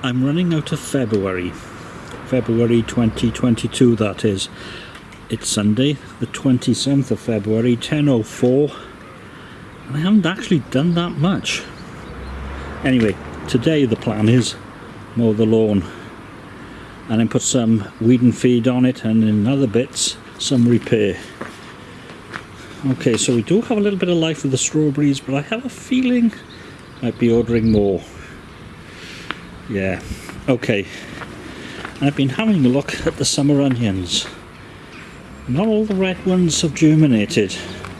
I'm running out of February. February 2022 that is. It's Sunday, the 27th of February, 10.04. And I haven't actually done that much. Anyway, today the plan is mow the lawn and then put some weed and feed on it and in other bits some repair. Okay, so we do have a little bit of life with the strawberries, but I have a feeling I might be ordering more. Yeah, okay. I've been having a look at the summer onions. Not all the red ones have germinated,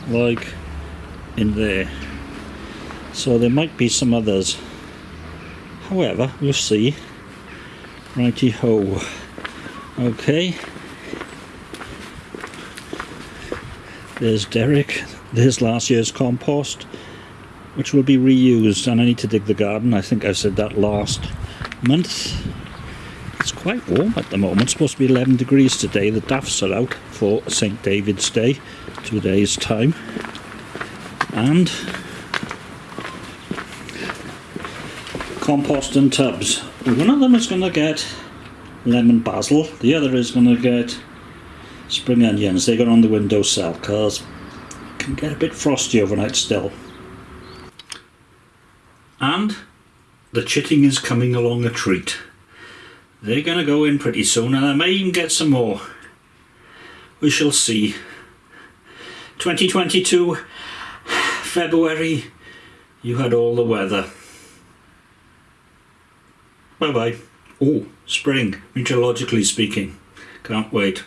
like in there. So there might be some others. However, we'll see. Righty ho. Okay. There's Derek. There's last year's compost, which will be reused. And I need to dig the garden. I think I said that last month. It's quite warm at the moment. It's supposed to be 11 degrees today. The daffs are out for St. David's Day, two days' time. And compost and tubs. One of them is going to get lemon basil. The other is going to get spring onions. They go on the windowsill because it can get a bit frosty overnight still. And the chitting is coming along a treat. They're going to go in pretty soon and I may even get some more. We shall see. 2022, February, you had all the weather. Bye bye. Oh, spring, meteorologically speaking. Can't wait.